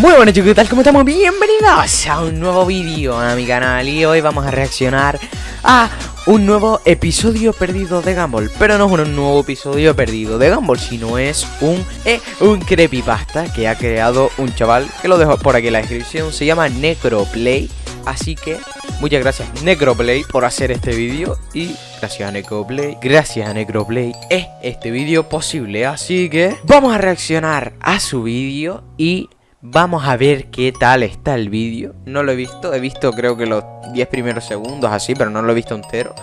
Muy buenas chicos, ¿qué tal? ¿Cómo estamos? Bienvenidos a un nuevo vídeo a mi canal Y hoy vamos a reaccionar a un nuevo episodio perdido de Gumball Pero no es un nuevo episodio perdido de Gumball Sino es un, eh, un creepypasta que ha creado un chaval Que lo dejo por aquí en la descripción Se llama Necroplay Así que muchas gracias Necroplay por hacer este vídeo Y gracias a Necroplay, gracias a Necroplay es este vídeo posible Así que vamos a reaccionar a su vídeo y Vamos a ver qué tal está el vídeo. No lo he visto, he visto creo que los 10 primeros segundos así Pero no lo he visto entero.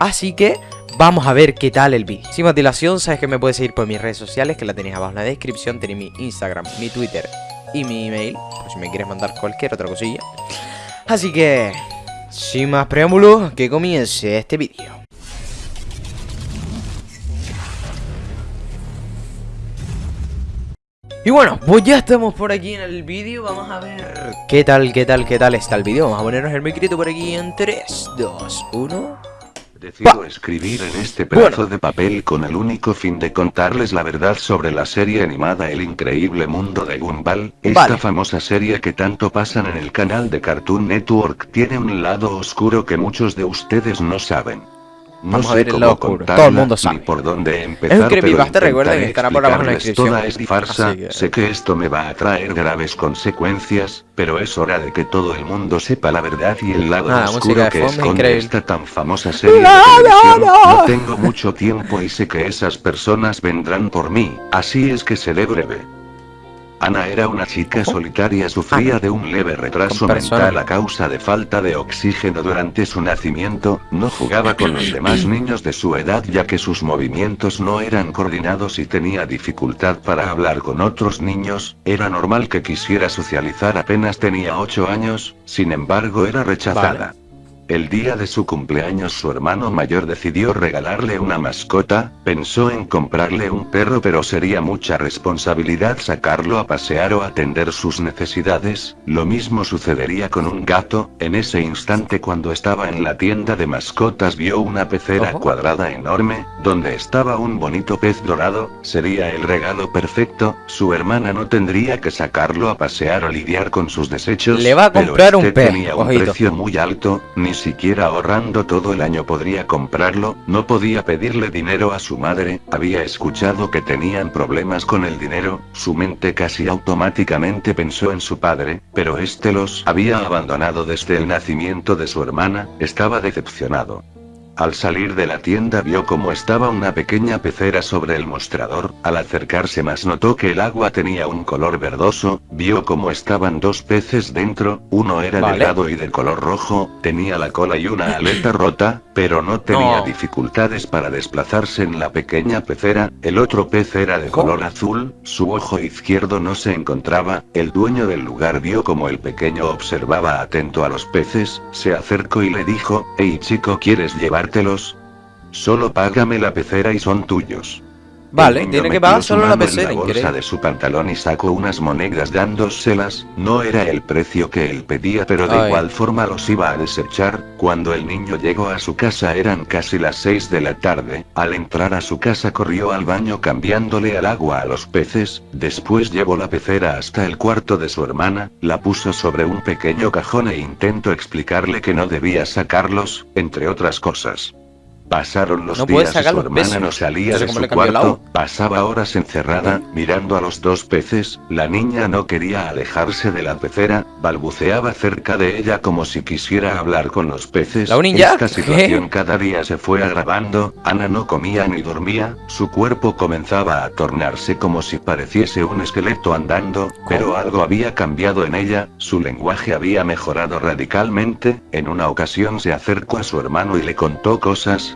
Así que vamos a ver qué tal el vídeo. Sin más dilación, sabes que me puedes seguir por mis redes sociales Que la tenéis abajo en la descripción. Tenéis mi Instagram, mi Twitter y mi email Por si me quieres mandar cualquier otra cosilla. Así que, sin más preámbulos, que comience este vídeo Y bueno, pues ya estamos por aquí en el vídeo, vamos a ver qué tal, qué tal, qué tal está el vídeo. Vamos a ponernos el micrito por aquí en 3, 2, 1 Decido escribir en este pedazo de papel con el único fin de contarles la verdad sobre la serie animada El increíble mundo de Gumball. Esta famosa serie que tanto pasan en el canal de Cartoon Network. Tiene un lado oscuro que muchos de ustedes no saben. No Vamos a ver el lado Todo el mundo sabe. por dónde empezar, es un creepypasta, recuerden que estará por abajo en la descripción. Toda es farsa, sé que esto me va a traer graves consecuencias, pero es hora de que todo el mundo sepa la verdad y el lado oscuro que esconde esta tan famosa serie de televisión. No tengo mucho tiempo y sé que esas personas vendrán por mí, así es que seré breve. Ana era una chica solitaria, sufría de un leve retraso mental a causa de falta de oxígeno durante su nacimiento, no jugaba con los demás niños de su edad ya que sus movimientos no eran coordinados y tenía dificultad para hablar con otros niños, era normal que quisiera socializar apenas tenía 8 años, sin embargo era rechazada. El día de su cumpleaños su hermano mayor decidió regalarle una mascota, pensó en comprarle un perro pero sería mucha responsabilidad sacarlo a pasear o atender sus necesidades, lo mismo sucedería con un gato, en ese instante cuando estaba en la tienda de mascotas vio una pecera cuadrada enorme, donde estaba un bonito pez dorado, sería el regalo perfecto, su hermana no tendría que sacarlo a pasear o lidiar con sus desechos, Le va a comprar pero un este tenía un precio muy alto, ni siquiera ahorrando todo el año podría comprarlo, no podía pedirle dinero a su madre, había escuchado que tenían problemas con el dinero, su mente casi automáticamente pensó en su padre, pero este los había abandonado desde el nacimiento de su hermana, estaba decepcionado. Al salir de la tienda vio cómo estaba una pequeña pecera sobre el mostrador, al acercarse más notó que el agua tenía un color verdoso, vio cómo estaban dos peces dentro, uno era delgado y de color rojo, tenía la cola y una aleta rota, pero no tenía dificultades para desplazarse en la pequeña pecera, el otro pez era de color azul, su ojo izquierdo no se encontraba, el dueño del lugar vio como el pequeño observaba atento a los peces, se acercó y le dijo, hey chico ¿quieres llevar Solo págame la pecera y son tuyos. Vale, tiene que pagar solo la pecera. En la bolsa de su pantalón y sacó unas monedas dándoselas, no era el precio que él pedía pero de igual forma los iba a desechar, cuando el niño llegó a su casa eran casi las 6 de la tarde, al entrar a su casa corrió al baño cambiándole al agua a los peces, después llevó la pecera hasta el cuarto de su hermana, la puso sobre un pequeño cajón e intentó explicarle que no debía sacarlos, entre otras cosas. Pasaron los días y su hermana no salía de su cuarto, pasaba horas encerrada, mirando a los dos peces, la niña no quería alejarse de la pecera, balbuceaba cerca de ella como si quisiera hablar con los peces. ¿La Esta situación cada día se fue agravando, Ana no comía ni dormía, su cuerpo comenzaba a tornarse como si pareciese un esqueleto andando, pero algo había cambiado en ella, su lenguaje había mejorado radicalmente, en una ocasión se acercó a su hermano y le contó cosas,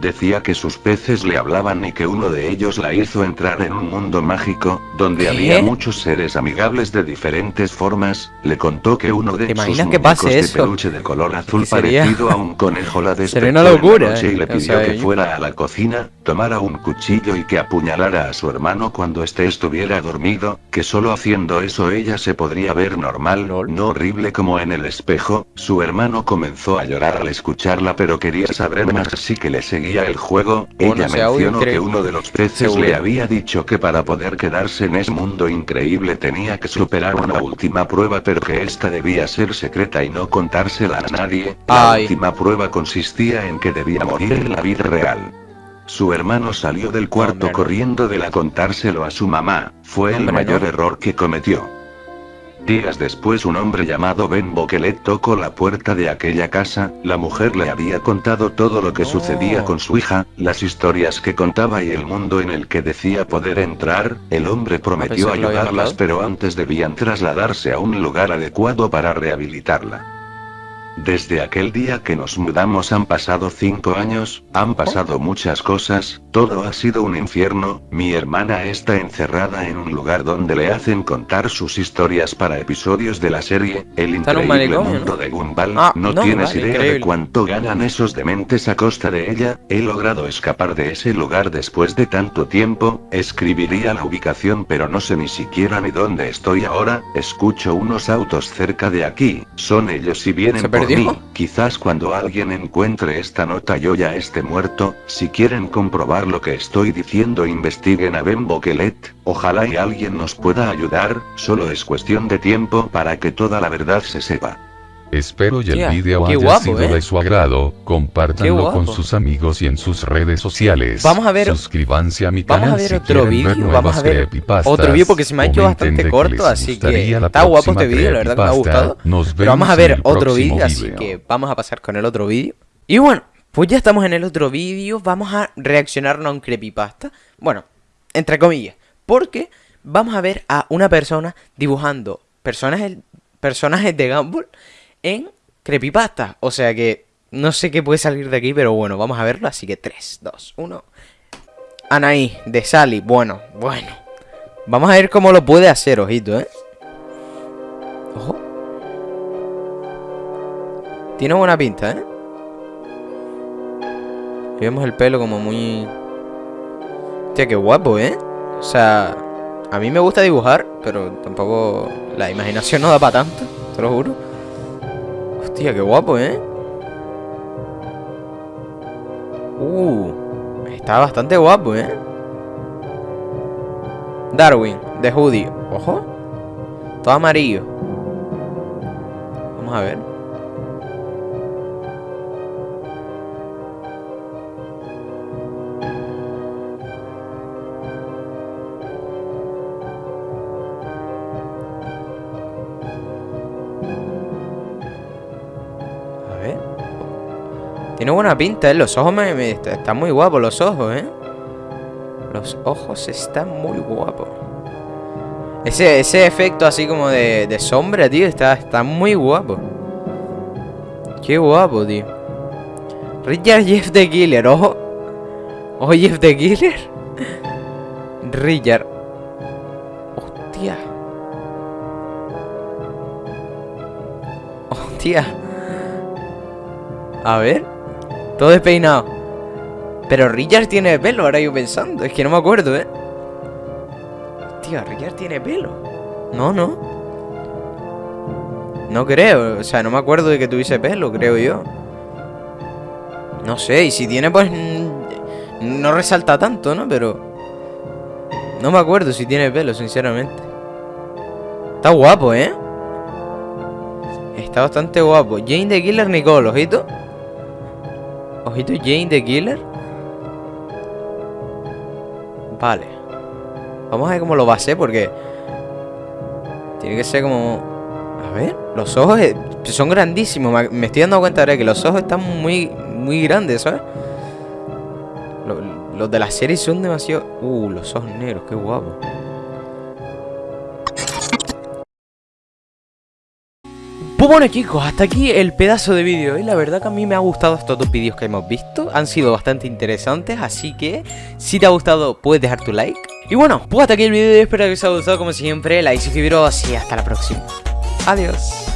Decía que sus peces le hablaban y que uno de ellos la hizo entrar en un mundo mágico, donde había muchos seres amigables de diferentes formas, le contó que uno de sus que pase de peluche de color azul parecido a un conejo la despertó una locura, y le pidió que fuera a la cocina, tomara un cuchillo y que apuñalara a su hermano cuando éste estuviera dormido, que solo haciendo eso ella se podría ver normal, no horrible como en el espejo, su hermano comenzó a llorar al escucharla pero quería saber más así que le seguía seguía el juego, ella mencionó que uno de los peces le había dicho que para poder quedarse en ese mundo increíble tenía que superar una última prueba pero que esta debía ser secreta y no contársela a nadie. La última prueba consistía en que debía morir en la vida real. Su hermano salió del cuarto corriendo de la contárselo a su mamá, fue el mayor error que cometió. Días después un hombre llamado Ben Boquelet tocó la puerta de aquella casa, la mujer le había contado todo lo que sucedía con su hija, las historias que contaba y el mundo en el que decía poder entrar, el hombre prometió ayudarlas pero antes debían trasladarse a un lugar adecuado para rehabilitarla. Desde aquel día que nos mudamos han pasado cinco años, han pasado muchas cosas, todo ha sido un infierno, mi hermana está encerrada en un lugar donde le hacen contar sus historias para episodios de la serie, El increíble mundo de Gumball, ah, no, tienes idea de cuánto ganan esos dementes a costa de ella, he logrado escapar de ese lugar después de tanto tiempo, escribiría la ubicación pero no sé ni siquiera ni dónde estoy ahora, escucho unos autos cerca de aquí, son ellos y vienen por Quizás cuando alguien encuentre esta nota yo ya esté muerto, si quieren comprobar lo que estoy diciendo investiguen a Ben Boquelet, ojalá y alguien nos pueda ayudar, solo es cuestión de tiempo para que toda la verdad se sepa. Espero y el video haya sido ¿eh? de su agrado, compártanlo con sus amigos y en sus redes sociales. Vamos a ver. Suscríbanse a mi canal vamos a ver otro vídeo, vamos a ver otro vídeo porque se me ha hecho bastante corto, así que está guapo este vídeo, la verdad que me ha gustado. Pero vamos a ver otro vídeo, así que vamos a pasar con el otro vídeo. Y bueno, pues ya estamos en el otro vídeo, vamos a reaccionar a un creepypasta. Bueno, entre comillas, porque vamos a ver a una persona dibujando personajes, personajes de Gumball en creepypasta. O sea que no sé qué puede salir de aquí, pero bueno, vamos a verlo. Así que 3, 2, 1. Anaí, de Sally. Bueno, bueno. Vamos a ver cómo lo puede hacer, ojito, ¿eh? Ojo. Tiene buena pinta, ¿eh? vemos el pelo como muy... Hostia, qué guapo, ¿eh? O sea, a mí me gusta dibujar, pero tampoco la imaginación no da para tanto, te lo juro. Hostia, qué guapo, ¿eh? Uh, está bastante guapo, ¿eh? Darwin, de Hoodie. Ojo. Todo amarillo. Vamos a ver. Tiene buena pinta, ¿eh? Los ojos me, Están muy guapos los ojos, ¿eh? Los ojos están muy guapos. Ese, ese efecto así como de, de sombra, tío, está, está muy guapo. Qué guapo, tío. Richard Jeff the Killer, ojo. Ojo, Jeff the Killer. Richard. Hostia. Hostia. A ver. Todo despeinado. Pero Richard tiene pelo, ahora yo pensando. Es que no me acuerdo, ¿eh? Tío, Richard tiene pelo. No, no. No creo. O sea, no me acuerdo de que tuviese pelo, creo yo. No sé, y si tiene, pues... No resalta tanto, ¿no? Pero... No me acuerdo si tiene pelo, sinceramente. Está guapo, ¿eh? Está bastante guapo. Jane de Killer Nicole, ojito. Ojito Jane the Killer. Vale. Vamos a ver cómo lo va a hacer porque... Tiene que ser como... A ver, los ojos eh, son grandísimos. Me estoy dando cuenta ahora que los ojos están muy, muy grandes, ¿sabes? Los de la serie son demasiado... Uh, los ojos negros, qué guapo. Bueno chicos, hasta aquí el pedazo de vídeo. Y la verdad que a mí me ha gustado estos dos vídeos que hemos visto. Han sido bastante interesantes, así que si te ha gustado puedes dejar tu like. Y bueno, pues hasta aquí el vídeo, espero que os haya gustado como siempre. Like, suscribiros y hasta la próxima. Adiós